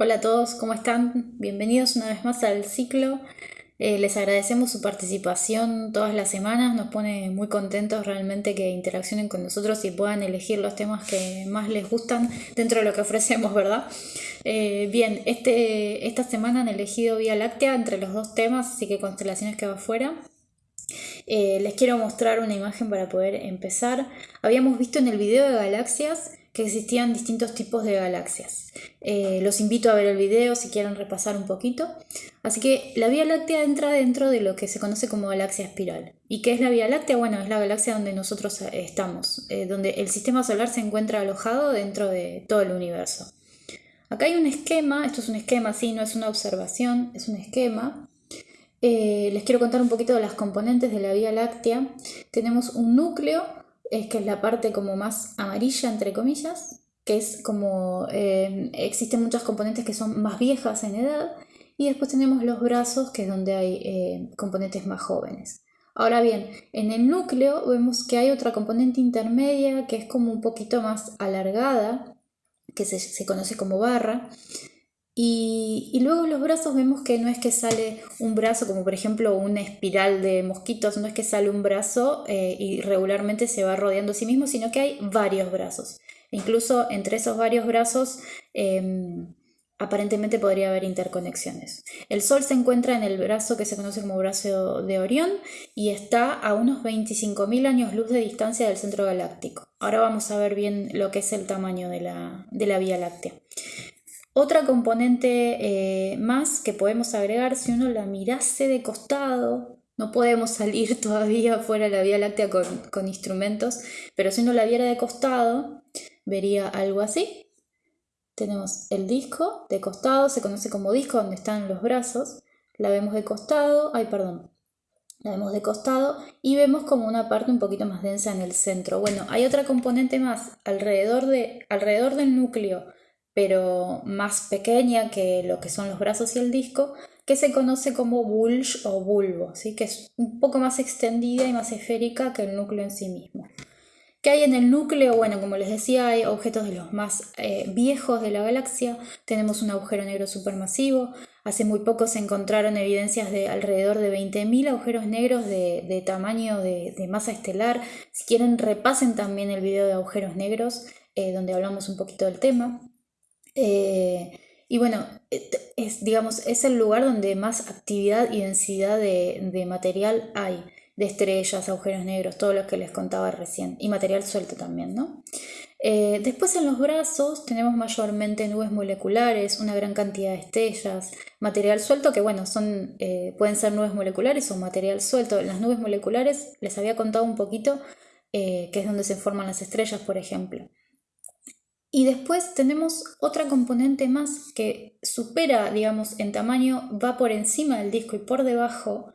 Hola a todos, ¿cómo están? Bienvenidos una vez más al ciclo. Eh, les agradecemos su participación todas las semanas, nos pone muy contentos realmente que interaccionen con nosotros y puedan elegir los temas que más les gustan dentro de lo que ofrecemos, ¿verdad? Eh, bien, este, esta semana han elegido Vía Láctea entre los dos temas, así que constelaciones que va afuera. Eh, les quiero mostrar una imagen para poder empezar. Habíamos visto en el video de galaxias que existían distintos tipos de galaxias. Eh, los invito a ver el video si quieren repasar un poquito. Así que la Vía Láctea entra dentro de lo que se conoce como galaxia espiral. ¿Y qué es la Vía Láctea? Bueno, es la galaxia donde nosotros eh, estamos, eh, donde el sistema solar se encuentra alojado dentro de todo el universo. Acá hay un esquema, esto es un esquema, sí, no es una observación, es un esquema. les quiero contar un poquito de las componentes de la Vía Láctea. Tenemos un núcleo es que es la parte como más amarilla, entre comillas, que es como eh, existen muchas componentes que son más viejas en edad, y después tenemos los brazos, que es donde hay eh, componentes más jóvenes. Ahora bien, en el núcleo vemos que hay otra componente intermedia que es como un poquito más alargada, que se, se conoce como barra, y, luego los brazos vemos que no es que sale un brazo como por ejemplo una espiral de mosquitos, no es que sale un brazo eh, y regularmente se va rodeando a sí mismo, sino que hay varios brazos. Incluso entre esos varios brazos em, aparentemente podría haber interconexiones. El Sol se encuentra en el brazo que se conoce como brazo de Orión y está a unos 25.000 años luz de distancia del centro galáctico. Ahora vamos a ver bien lo que es el tamaño de la, de la Vía Láctea. Otra componente eh, más que podemos agregar, si uno la mirase de costado, no podemos salir todavía fuera de la Vía Láctea con, instrumentos, pero si uno la viera de costado, vería algo así. Tenemos el disco de costado, se conoce como disco donde están los brazos. La vemos de costado, ay perdón, la vemos de costado y vemos como una parte un poquito más densa en el centro. Bueno, hay otra componente más alrededor, de, alrededor del núcleo pero más pequeña que lo que son los brazos y el disco, que se conoce como bulge o bulbo, ¿sí? que es un poco más extendida y más esférica que el núcleo en sí mismo. ¿Qué hay en el núcleo? Bueno, como les decía, hay objetos de los más eh, viejos de la galaxia. Tenemos un agujero negro supermasivo. Hace muy poco se encontraron evidencias de alrededor de 20.000 agujeros negros de, tamaño de, masa estelar. Si quieren, repasen también el video de agujeros negros, eh, donde hablamos un poquito del tema. Eh, y bueno, es, digamos, es el lugar donde más actividad y densidad de, material hay, de estrellas, agujeros negros, todo lo que les contaba recién, y material suelto también, ¿no? Eh, después en los brazos tenemos mayormente nubes moleculares, una gran cantidad de estrellas, material suelto que bueno, son, eh, pueden ser nubes moleculares o material suelto. Las nubes moleculares les había contado un poquito que es donde se forman las estrellas, por ejemplo. Y después tenemos otra componente más que supera, digamos, en tamaño, va por encima del disco y por debajo,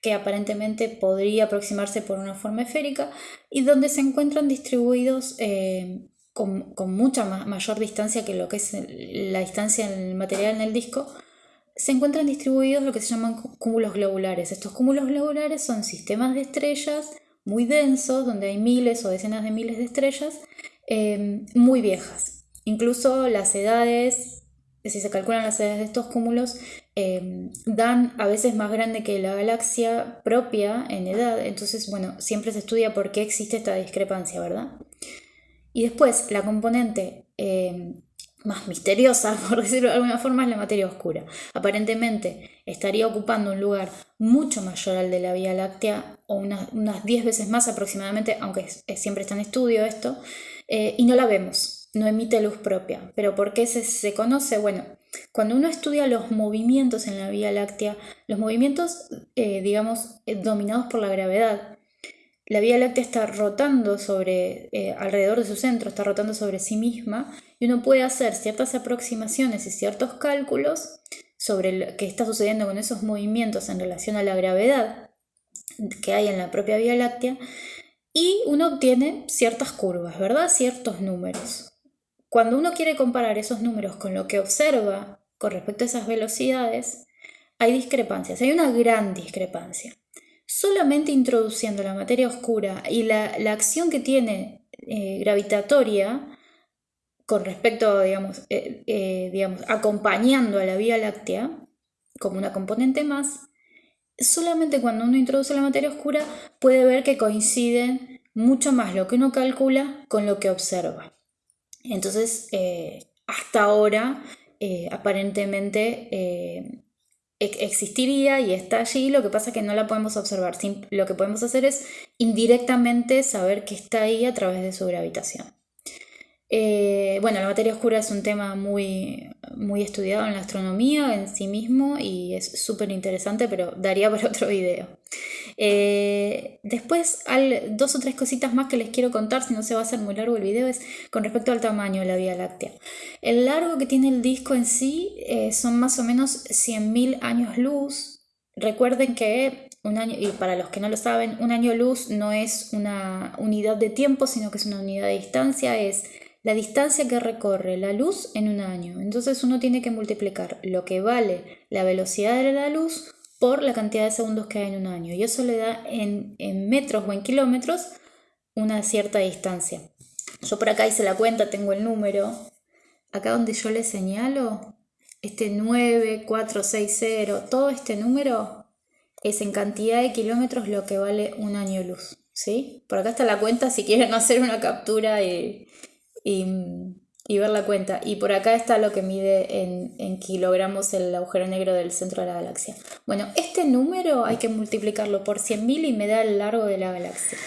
que aparentemente podría aproximarse por una forma esférica, y donde se encuentran distribuidos eh, con, mucha mayor distancia que lo que es la distancia en el material en el disco, se encuentran distribuidos lo que se llaman cúmulos globulares. Estos cúmulos globulares son sistemas de estrellas muy densos, donde hay miles o decenas de miles de estrellas, Em, muy viejas. Incluso las edades, si se calculan las edades de estos cúmulos, em, dan a veces más grande que la galaxia propia en edad. Entonces, bueno, siempre se estudia por qué existe esta discrepancia, ¿verdad? Y después, la componente em, más misteriosa, por decirlo de alguna forma, es la materia oscura. Aparentemente estaría ocupando un lugar mucho mayor al de la Vía Láctea, o unas, unas 10 veces más aproximadamente, aunque siempre está en estudio esto, eh, y no la vemos, no emite luz propia. ¿Pero por qué se, conoce? Bueno, cuando uno estudia los movimientos en la Vía Láctea, los movimientos, eh, digamos, eh, dominados por la gravedad, la Vía Láctea está rotando sobre, alrededor de su centro, está rotando sobre sí misma, y uno puede hacer ciertas aproximaciones y ciertos cálculos sobre lo que está sucediendo con esos movimientos en relación a la gravedad que hay en la propia Vía Láctea, y uno obtiene ciertas curvas, ¿verdad? Ciertos números. Cuando uno quiere comparar esos números con lo que observa con respecto a esas velocidades, hay discrepancias, hay una gran discrepancia. Solamente introduciendo la materia oscura y la, acción que tiene eh, gravitatoria, con respecto, digamos, digamos, acompañando a la Vía Láctea como una componente más, solamente cuando uno introduce la materia oscura puede ver que coinciden mucho más lo que uno calcula con lo que observa. Entonces, eh, hasta ahora, eh, aparentemente eh, existiría y está allí, lo que pasa es que no la podemos observar. Lo que podemos hacer es indirectamente saber que está ahí a través de su gravitación. Bueno, la materia oscura es un tema muy, muy estudiado en la astronomía en sí mismo y es súper interesante, pero daría para otro video. Eh, después, dos o tres cositas más que les quiero contar, si no se va a hacer muy largo el video, es con respecto al tamaño de la Vía Láctea. El largo que tiene el disco en sí eh, son más o menos 100.000 años luz. Recuerden que un año, y para los que no lo saben, un año luz no es una unidad de tiempo, sino que es una unidad de distancia, es la distancia que recorre la luz en un año. Entonces uno tiene que multiplicar lo que vale la velocidad de la luz por la cantidad de segundos que hay en un año. Y eso le da en, metros o en kilómetros una cierta distancia. Yo por acá hice la cuenta, tengo el número. Acá donde yo le señalo, este 9460, todo este número es en cantidad de kilómetros lo que vale un año luz. ¿sí? Por acá está la cuenta si quieren hacer una captura y, y, ver la cuenta. Y por acá está lo que mide en, kilogramos el agujero negro del centro de la galaxia. Bueno, este número hay que multiplicarlo por 100.000 y me da el largo de la galaxia.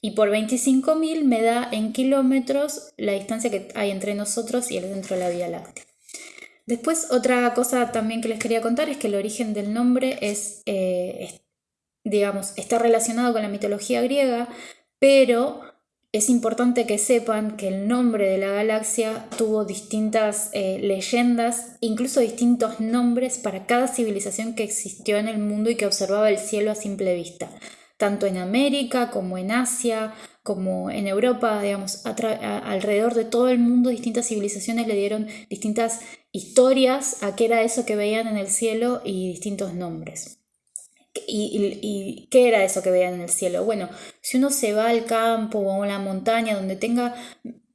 Y por 25.000 me da en kilómetros la distancia que hay entre nosotros y el centro de la Vía Láctea. Después, otra cosa también que les quería contar es que el origen del nombre es, eh, digamos, está relacionado con la mitología griega, pero es importante que sepan que el nombre de la galaxia tuvo distintas eh, leyendas, incluso distintos nombres para cada civilización que existió en el mundo y que observaba el cielo a simple vista, tanto en América como en Asia, como en Europa, digamos, alrededor de todo el mundo distintas civilizaciones le dieron distintas historias a qué era eso que veían en el cielo y distintos nombres. Y, qué era eso que veían en el cielo? Bueno, si uno se va al campo o a la montaña donde tenga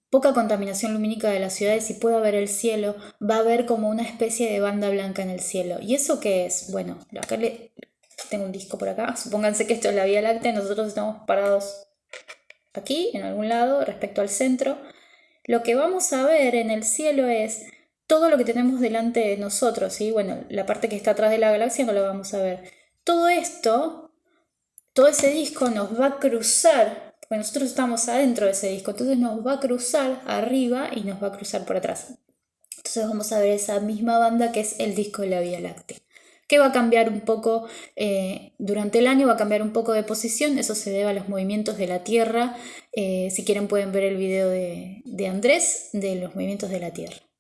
poca contaminación lumínica de las ciudades y pueda ver el cielo, va a ver como una especie de banda blanca en el cielo. ¿Y eso qué es? Bueno, acá le, tengo un disco por acá. Supónganse que esto es la Vía Láctea, nosotros estamos parados aquí, en algún lado, respecto al centro. Lo que vamos a ver en el cielo es todo lo que tenemos delante de nosotros, ¿sí? Bueno, la parte que está atrás de la galaxia no la vamos a ver todo esto, todo ese disco nos va a cruzar, porque nosotros estamos adentro de ese disco, entonces nos va a cruzar arriba y nos va a cruzar por atrás. Entonces vamos a ver esa misma banda que es el disco de la Vía Láctea que va a cambiar un poco eh, durante el año, va a cambiar un poco de posición, eso se debe a los movimientos de la Tierra. Eh, si quieren pueden ver el video de Andrés de los movimientos de la Tierra.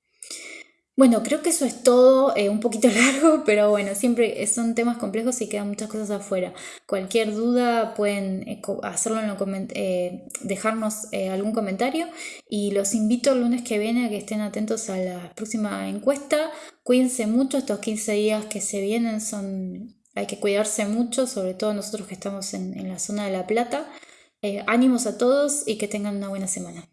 Bueno, creo que eso es todo, eh, un poquito largo, pero bueno, siempre son temas complejos y quedan muchas cosas afuera. Cualquier duda pueden eh, hacerlo en eh, dejarnos algún comentario y los invito el lunes que viene a que estén atentos a la próxima encuesta. Cuídense mucho, estos 15 días que se vienen son, hay que cuidarse mucho, sobre todo nosotros que estamos en, en la zona de La Plata. ánimos a todos y que tengan una buena semana.